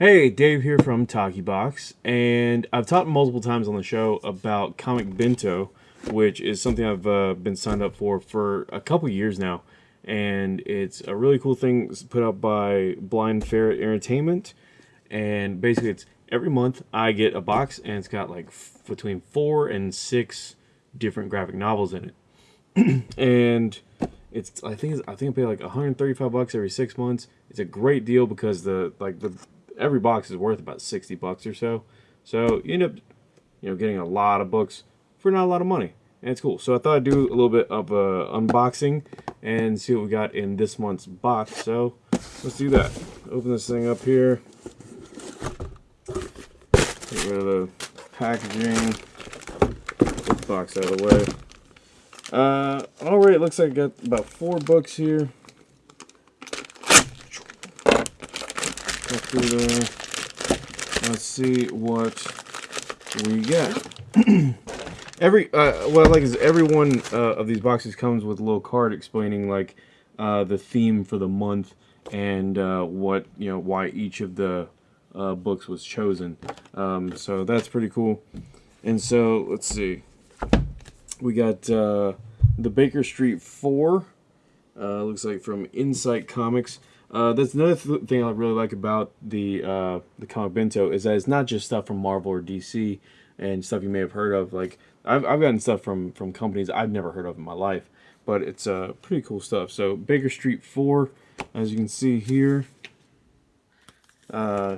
Hey, Dave here from Taki Box, and I've talked multiple times on the show about Comic Bento, which is something I've uh, been signed up for for a couple years now, and it's a really cool thing put up by Blind Ferret Entertainment, and basically it's every month I get a box, and it's got like between four and six different graphic novels in it, and it's I think it's, I think I pay like 135 bucks every six months. It's a great deal because the like the every box is worth about 60 bucks or so. So you end up you know getting a lot of books for not a lot of money. And it's cool. So I thought I'd do a little bit of uh, unboxing and see what we got in this month's box. So let's do that. Open this thing up here. Get rid of the packaging. Box out of the way. Uh, all right, looks like I got about four books here. Let's see what we get. every uh, what I like is every one uh, of these boxes comes with a little card explaining like uh, the theme for the month and uh, what you know why each of the uh, books was chosen. Um, so that's pretty cool. And so let's see we got uh, the Baker Street 4. Uh, looks like from Insight Comics. Uh, that's another th thing I really like about the uh, the comic bento is that it's not just stuff from Marvel or DC and stuff you may have heard of. Like I've, I've gotten stuff from from companies I've never heard of in my life, but it's uh, pretty cool stuff. So Baker Street 4, as you can see here, uh,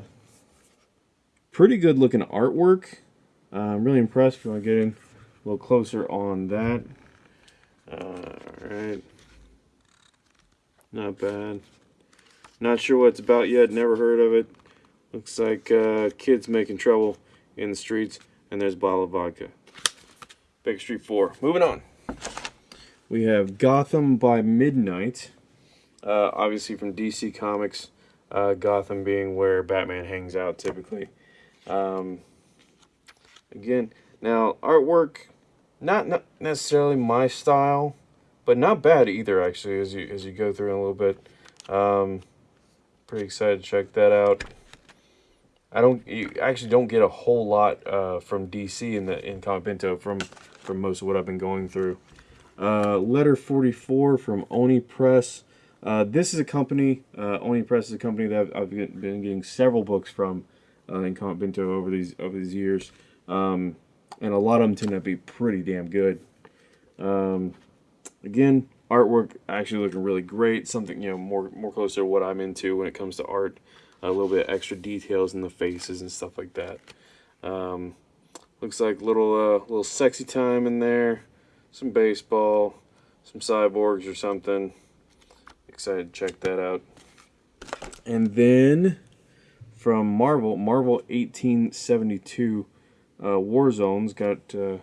pretty good looking artwork. Uh, I'm really impressed. If you to get in a little closer on that. Alright. Not bad. Not sure what it's about yet. Never heard of it. Looks like uh, kids making trouble in the streets. And there's a bottle of vodka. Baker Street 4. Moving on. We have Gotham by Midnight. Uh, obviously from DC Comics. Uh, Gotham being where Batman hangs out typically. Um, again, now artwork not, not necessarily my style, but not bad either, actually, as you, as you go through in a little bit. Um, pretty excited to check that out. I don't, you actually don't get a whole lot uh, from DC in the in Comic from, from most of what I've been going through. Uh, letter 44 from Oni Press. Uh, this is a company, uh, Oni Press is a company that I've, I've been getting several books from uh, in Comic over these over these years. Um, and a lot of them tend to be pretty damn good. Um, again, artwork actually looking really great. Something you know more more closer to what I'm into when it comes to art. A little bit extra details in the faces and stuff like that. Um, looks like little uh, little sexy time in there. Some baseball, some cyborgs or something. Excited to check that out. And then from Marvel, Marvel 1872 uh, War Zones got uh,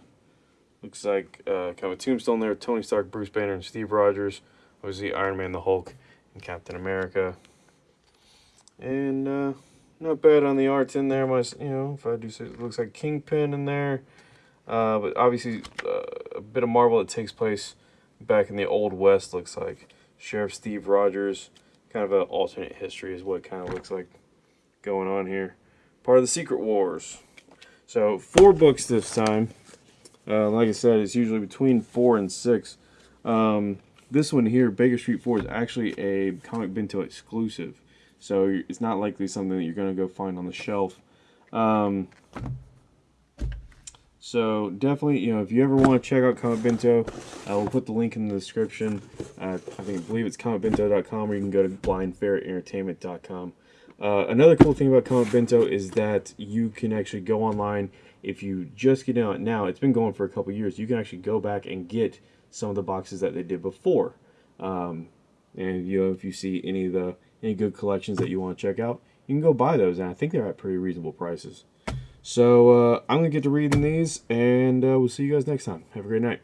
looks like uh, kind of a tombstone there. Tony Stark, Bruce Banner, and Steve Rogers. Obviously, Iron Man, the Hulk, and Captain America. And uh, not bad on the arts in there. My, you know, if I do say, it looks like Kingpin in there. Uh, but obviously, uh, a bit of Marvel that takes place back in the Old West. Looks like Sheriff Steve Rogers. Kind of an alternate history is what kind of looks like going on here. Part of the Secret Wars. So four books this time. Uh, like I said, it's usually between four and six. Um, this one here, Baker Street 4, is actually a Comic Bento exclusive. So it's not likely something that you're going to go find on the shelf. Um, so definitely, you know, if you ever want to check out Comic Bento, I will put the link in the description. Uh, I think believe it's comicbento.com or you can go to blindferretentertainment.com. Uh, another cool thing about Comic Bento is that you can actually go online if you just get out now. It's been going for a couple years. You can actually go back and get some of the boxes that they did before. Um, and you know, if you see any of the any good collections that you want to check out, you can go buy those. And I think they're at pretty reasonable prices. So uh, I'm gonna get to reading these, and uh, we'll see you guys next time. Have a great night.